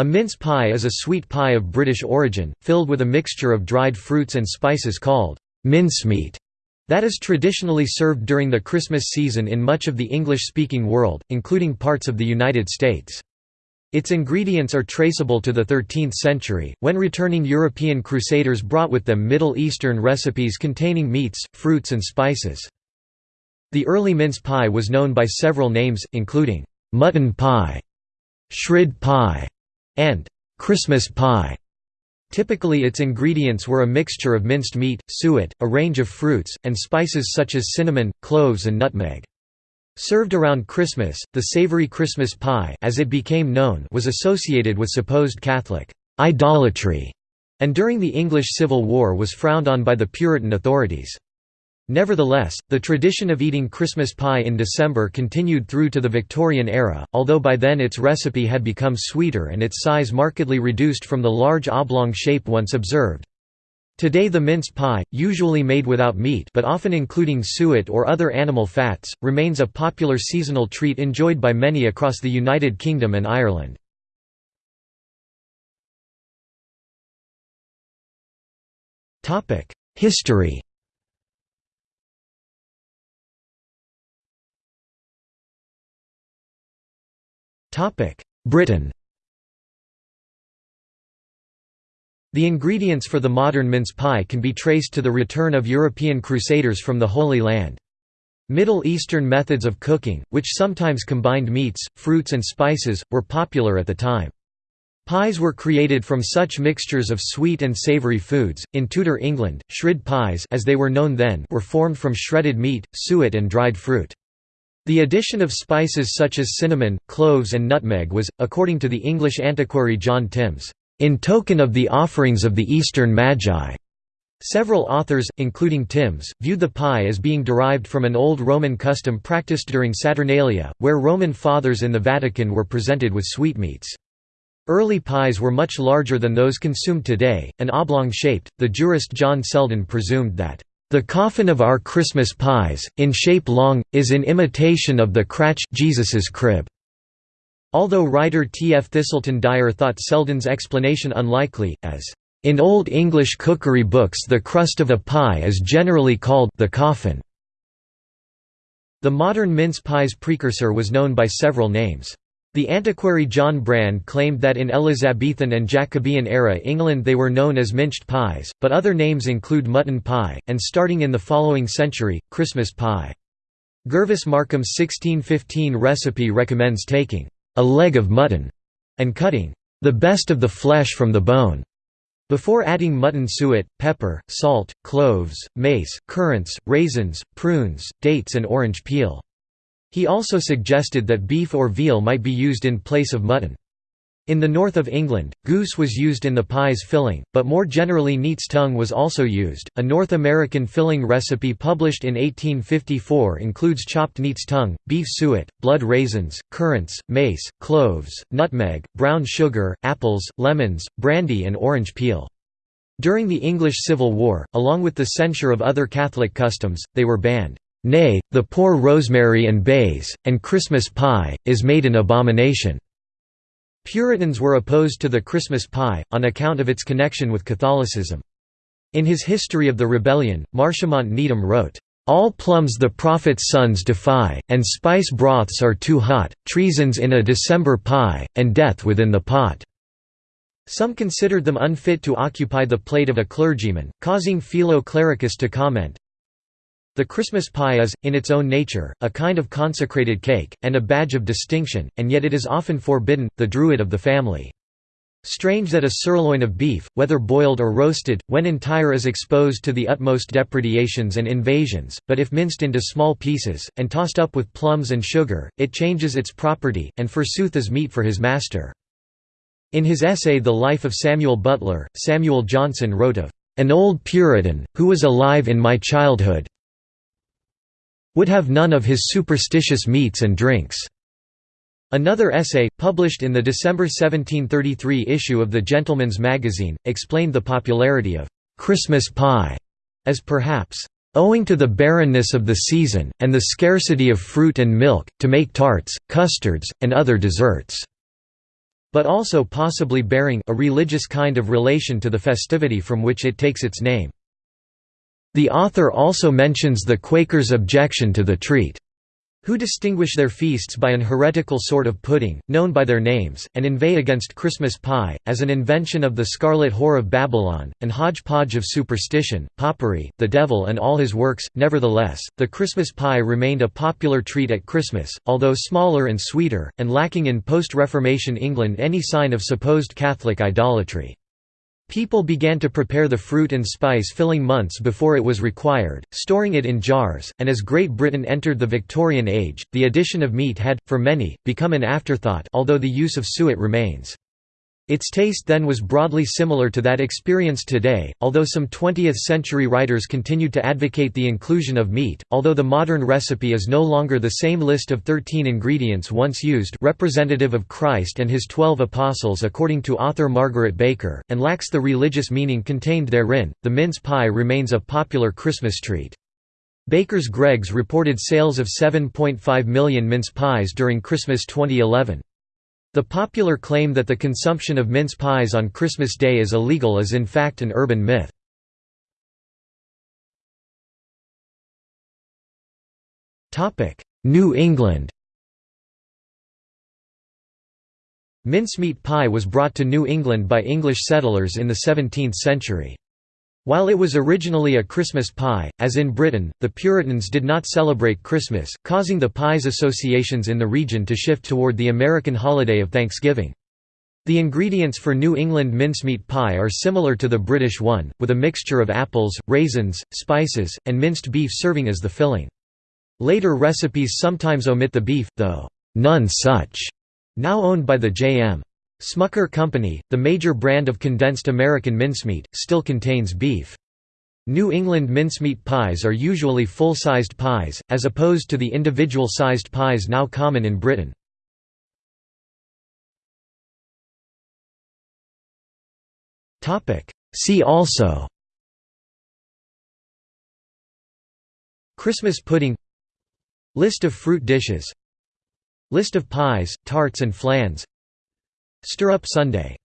A mince pie is a sweet pie of British origin, filled with a mixture of dried fruits and spices called mincemeat that is traditionally served during the Christmas season in much of the English-speaking world, including parts of the United States. Its ingredients are traceable to the 13th century, when returning European crusaders brought with them Middle Eastern recipes containing meats, fruits and spices. The early mince pie was known by several names, including mutton pie, shrid pie, and Christmas pie. Typically its ingredients were a mixture of minced meat, suet, a range of fruits, and spices such as cinnamon, cloves and nutmeg. Served around Christmas, the savory Christmas pie as it became known was associated with supposed Catholic idolatry, and during the English Civil War was frowned on by the Puritan authorities. Nevertheless, the tradition of eating Christmas pie in December continued through to the Victorian era, although by then its recipe had become sweeter and its size markedly reduced from the large oblong shape once observed. Today the mince pie, usually made without meat but often including suet or other animal fats, remains a popular seasonal treat enjoyed by many across the United Kingdom and Ireland. History Britain The ingredients for the modern mince pie can be traced to the return of European crusaders from the Holy Land. Middle Eastern methods of cooking, which sometimes combined meats, fruits and spices, were popular at the time. Pies were created from such mixtures of sweet and savory foods. In Tudor England, shrid pies as they were known then were formed from shredded meat, suet and dried fruit. The addition of spices such as cinnamon, cloves and nutmeg was, according to the English antiquary John Timbs, "...in token of the offerings of the Eastern Magi." Several authors, including Timbs, viewed the pie as being derived from an old Roman custom practiced during Saturnalia, where Roman fathers in the Vatican were presented with sweetmeats. Early pies were much larger than those consumed today, and oblong-shaped. The jurist John Selden presumed that the coffin of our Christmas pies, in shape long, is in imitation of the cratch Jesus's crib. Although writer T. F. Thiselton Dyer thought Selden's explanation unlikely, as, "...in Old English cookery books the crust of a pie is generally called the coffin." The modern mince pie's precursor was known by several names. The antiquary John Brand claimed that in Elizabethan and Jacobean era England they were known as minced pies, but other names include mutton pie, and starting in the following century, Christmas pie. Gervase Markham's 1615 recipe recommends taking a leg of mutton and cutting the best of the flesh from the bone before adding mutton suet, pepper, salt, cloves, mace, currants, raisins, prunes, dates and orange peel. He also suggested that beef or veal might be used in place of mutton. In the north of England, goose was used in the pie's filling, but more generally neat's tongue was also used. A North American filling recipe published in 1854 includes chopped neat's tongue, beef suet, bloom raisins, currants, mace, cloves, nutmeg, brown sugar, apples, lemons, brandy, and orange peel. During the English Civil War, along with the censure of other Catholic customs, they were banned. Nay, the poor rosemary and bays, and Christmas pie, is made an abomination." Puritans were opposed to the Christmas pie, on account of its connection with Catholicism. In his History of the Rebellion, Marchamont Nedham wrote, "...all plums the prophet's sons defy, and spice broths are too hot, treasons in a December pie, and death within the pot." Some considered them unfit to occupy the plate of a clergyman, causing Philo Clericus to comment, the Christmas pie is, in its own nature, a kind of consecrated cake, and a badge of distinction, and yet it is often forbidden, the druid of the family. Strange that a sirloin of beef, whether boiled or roasted, when entire is exposed to the utmost depredations and invasions, but if minced into small pieces, and tossed up with plums and sugar, it changes its property, and forsooth is meat for his master. In his essay The Life of Samuel Butler, Samuel Johnson wrote of, "...an old Puritan, who was alive in my childhood, would have none of his superstitious meats and drinks." Another essay, published in the December 1733 issue of the Gentleman's Magazine, explained the popularity of «Christmas pie» as perhaps owing to the barrenness of the season, and the scarcity of fruit and milk, to make tarts, custards, and other desserts." but also possibly bearing a religious kind of relation to the festivity from which it takes its name. The author also mentions the Quakers' objection to the treat who distinguish their feasts by an heretical sort of pudding, known by their names, and inveigh against Christmas pie, as an invention of the scarlet whore of Babylon, and hodgepodge of superstition, popery, the devil and all his works. Nevertheless, the Christmas pie remained a popular treat at Christmas, although smaller and sweeter, and lacking in post-Reformation England any sign of supposed Catholic idolatry. People began to prepare the fruit and spice filling months before it was required, storing it in jars, and as Great Britain entered the Victorian age, the addition of meat had, for many, become an afterthought although the use of suet remains. Its taste then was broadly similar to that experienced today, although some 20th-century writers continued to advocate the inclusion of meat, although the modern recipe is no longer the same list of 13 ingredients once used representative of Christ and his twelve apostles according to author Margaret Baker, and lacks the religious meaning contained therein. The mince pie remains a popular Christmas treat. Baker's Greggs reported sales of 7.5 million mince pies during Christmas 2011. The popular claim that the consumption of mince pies on Christmas Day is illegal is in fact an urban myth. New England Mincemeat pie was brought to New England by English settlers in the 17th century. While it was originally a Christmas pie, as in Britain, the Puritans did not celebrate Christmas, causing the pie's associations in the region to shift toward the American holiday of Thanksgiving. The ingredients for New England mincemeat pie are similar to the British one, with a mixture of apples, raisins, spices, and minced beef serving as the filling. Later recipes sometimes omit the beef, though, "'None Such' now owned by the J.M. Smucker Company, the major brand of condensed American mincemeat, still contains beef. New England mincemeat pies are usually full-sized pies, as opposed to the individual-sized pies now common in Britain. See also Christmas pudding List of fruit dishes List of pies, tarts and flans Stir-up Sunday